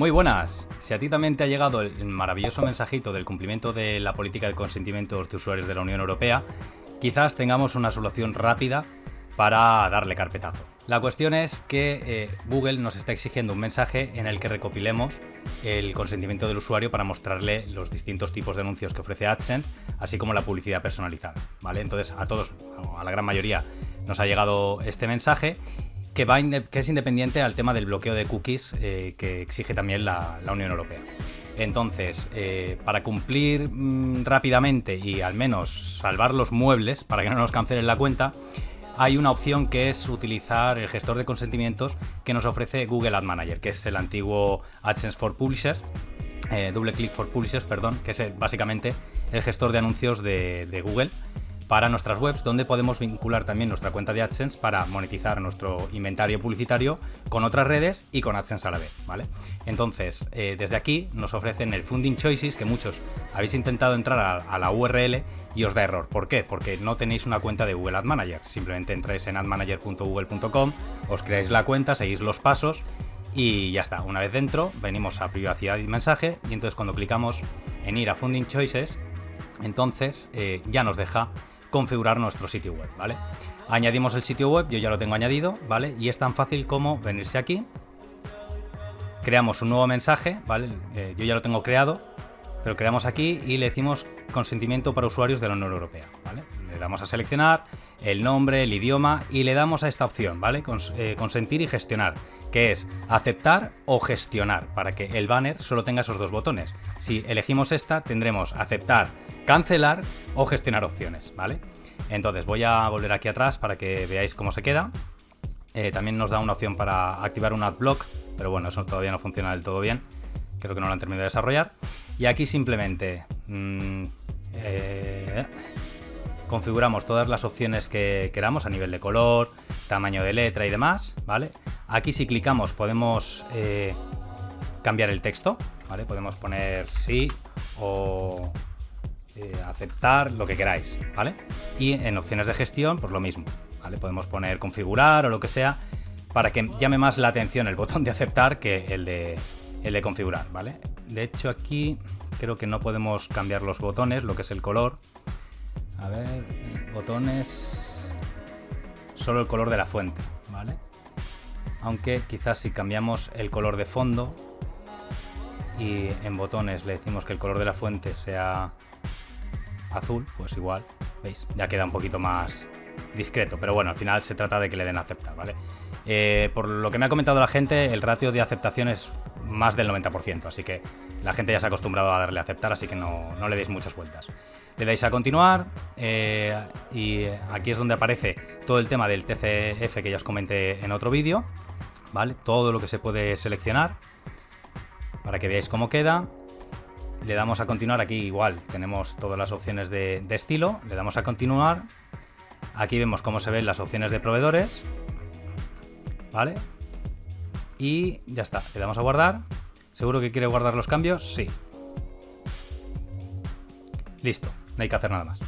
Muy buenas. Si a ti también te ha llegado el maravilloso mensajito del cumplimiento de la política de consentimientos de usuarios de la Unión Europea, quizás tengamos una solución rápida para darle carpetazo. La cuestión es que eh, Google nos está exigiendo un mensaje en el que recopilemos el consentimiento del usuario para mostrarle los distintos tipos de anuncios que ofrece AdSense, así como la publicidad personalizada. ¿vale? Entonces a todos, a la gran mayoría, nos ha llegado este mensaje que, va es independiente al tema del bloqueo de cookies eh, que exige también la, Unión Europea. Entonces, eh, para cumplir mm, rápidamente y al menos salvar los muebles, para que no nos cancelen la cuenta, hay una opción que es utilizar el gestor de consentimientos que nos ofrece Google Ad Manager, que es el antiguo AdSense for Publishers, eh, Double Click for Publishers, perdón, que es básicamente el gestor de anuncios de Google para nuestras webs, donde podemos vincular también nuestra cuenta de AdSense para monetizar nuestro inventario publicitario con otras redes y con AdSense a la vez, ¿vale? Entonces, eh, desde aquí nos ofrecen el Funding Choices, que muchos habéis intentado entrar a, la URL y os da error. ¿Por qué? Porque no tenéis una cuenta de Google Ad Manager. Simplemente entráis en admanager.google.com, os creáis la cuenta, seguís los pasos y ya está. Una vez dentro, venimos a privacidad y mensaje y entonces cuando clicamos en ir a Funding Choices, entonces eh, ya nos deja configurar nuestro sitio web, ¿vale? Añadimos el sitio web, yo ya lo tengo añadido, ¿vale? Y es tan fácil como venirse aquí, creamos un nuevo mensaje, ¿vale? Eh, yo ya lo tengo creado, pero creamos aquí y le decimos consentimiento para usuarios de la Unión Europea. Le damos a seleccionar el nombre, el idioma y le damos a esta opción, ¿vale? Eh, consentir y gestionar, que es aceptar o gestionar, para que el banner solo tenga esos dos botones. Si elegimos esta, tendremos aceptar, cancelar o gestionar opciones, ¿vale? Entonces voy a volver aquí atrás para que veáis cómo se queda. Eh, también nos da una opción para activar un adblock, pero bueno, eso todavía no funciona del todo bien. Creo que no lo han terminado de desarrollar. Y aquí simplemente... Mm, eh, configuramos todas las opciones que queramos a nivel de color, tamaño de letra y demás, ¿vale? Aquí si clicamos podemos eh, cambiar el texto, ¿vale? Podemos poner sí o eh, aceptar, lo que queráis, ¿vale? Y en opciones de gestión, pues lo mismo, ¿vale? Podemos poner configurar o lo que sea para que llame más la atención el botón de aceptar que el de, el de configurar, ¿vale? De hecho aquí creo que no podemos cambiar los botones, lo que es el color, a ver, botones... Solo el color de la fuente, ¿vale? Aunque quizás si cambiamos el color de fondo y en botones le decimos que el color de la fuente sea azul, pues igual, ¿veis? Ya queda un poquito más discreto, pero bueno, al final se trata de que le den aceptar, ¿vale? Eh, por lo que me ha comentado la gente, el ratio de aceptación es más del 90%, así que la gente ya se ha acostumbrado a darle a aceptar, así que no, le deis muchas vueltas. Le dais a continuar eh, y aquí es donde aparece todo el tema del TCF que ya os comenté en otro vídeo, ¿vale? Todo lo que se puede seleccionar para que veáis cómo queda. Le damos a continuar, aquí igual tenemos todas las opciones de estilo, le damos a continuar. Aquí vemos cómo se ven las opciones de proveedores, ¿vale? Y ya está, le damos a guardar ¿Seguro que quiere guardar los cambios? Sí. Listo, no hay que hacer nada más.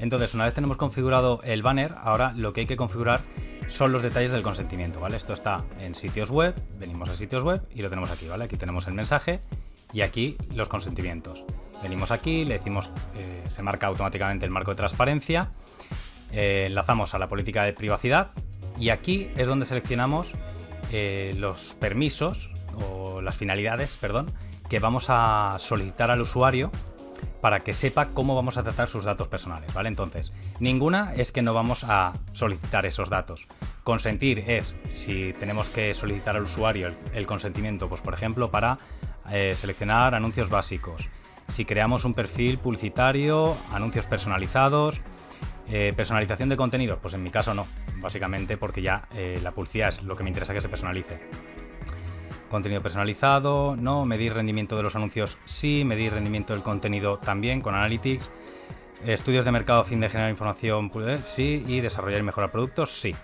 Entonces, una vez tenemos configurado el banner, ahora lo que hay que configurar son los detalles del consentimiento, ¿vale? Esto está en sitios web, venimos a sitios web y lo tenemos aquí, ¿vale? Aquí tenemos el mensaje y aquí los consentimientos. Venimos aquí, le decimos, eh, se marca automáticamente el marco de transparencia, eh, enlazamos a la política de privacidad y aquí es donde seleccionamos eh, los permisos o las finalidades, perdón, que vamos a solicitar al usuario para que sepa cómo vamos a tratar sus datos personales, ¿vale? Entonces, ninguna es que no vamos a solicitar esos datos. Consentir es si tenemos que solicitar al usuario el, consentimiento, pues por ejemplo, para eh, seleccionar anuncios básicos. Si creamos un perfil publicitario, anuncios personalizados, eh, personalización de contenidos, pues en mi caso no, básicamente porque ya eh, la publicidad es lo que me interesa que se personalice. Contenido personalizado, no. Medir rendimiento de los anuncios, sí. Medir rendimiento del contenido también con Analytics. Estudios de mercado a fin de generar información, pues, sí. Y desarrollar y mejorar productos, sí.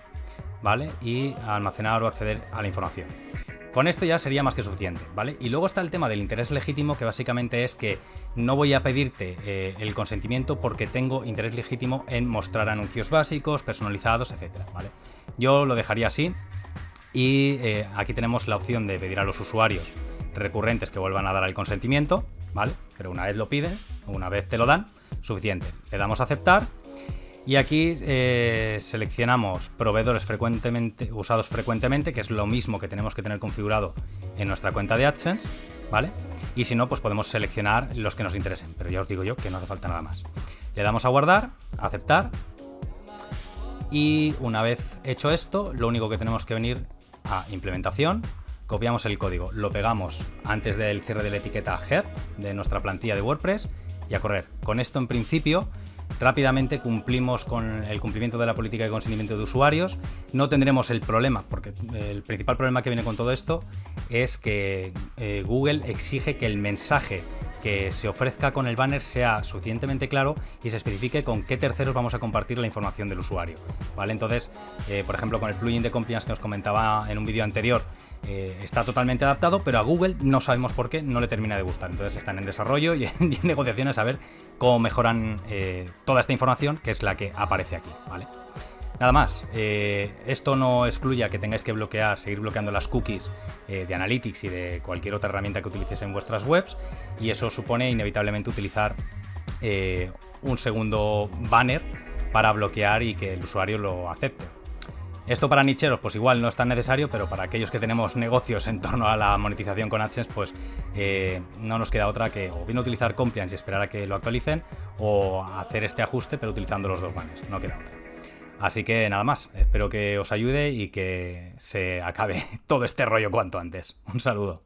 ¿Vale? Y almacenar o acceder a la información. Con esto ya sería más que suficiente, ¿vale? Y luego está el tema del interés legítimo, que básicamente es que no voy a pedirte eh, el consentimiento porque tengo interés legítimo en mostrar anuncios básicos, personalizados, etcétera, ¿vale? Yo lo dejaría así, y eh, aquí tenemos la opción de pedir a los usuarios recurrentes que vuelvan a dar el consentimiento, ¿vale? Pero una vez lo piden, una vez te lo dan, suficiente. Le damos a aceptar y aquí eh, seleccionamos proveedores frecuentemente, usados frecuentemente, que es lo mismo que tenemos que tener configurado en nuestra cuenta de AdSense, ¿vale? Y si no, pues podemos seleccionar los que nos interesen, pero ya os digo yo que no hace falta nada más. Le damos a guardar, aceptar, y una vez hecho esto, lo único que tenemos que venir a implementación, copiamos el código, lo pegamos antes del cierre de la etiqueta head de nuestra plantilla de WordPress y a correr. Con esto en principio rápidamente cumplimos con el cumplimiento de la política de consentimiento de usuarios. No tendremos el problema, porque el principal problema que viene con todo esto es que eh, Google exige que el mensaje que se ofrezca con el banner sea suficientemente claro y se especifique con qué terceros vamos a compartir la información del usuario. ¿vale? Entonces, eh, por ejemplo, con el plugin de compliance que os comentaba en un vídeo anterior, eh, está totalmente adaptado, pero a Google no sabemos por qué no le termina de gustar. Entonces están en desarrollo y en, negociaciones a ver cómo mejoran eh, toda esta información, que es la que aparece aquí, ¿vale? Nada más, eh, esto no excluye que tengáis que bloquear, seguir bloqueando las cookies de Analytics y de cualquier otra herramienta que utilicéis en vuestras webs y eso supone inevitablemente utilizar un segundo banner para bloquear y que el usuario lo acepte. Esto para nicheros, pues igual no es tan necesario, pero para aquellos que tenemos negocios en torno a la monetización con AdSense, pues eh, no nos queda otra que o bien utilizar Compliance y esperar a que lo actualicen, o hacer este ajuste, pero utilizando los dos banners, no queda otra. Así que nada más, espero que os ayude y que se acabe todo este rollo cuanto antes. Un saludo.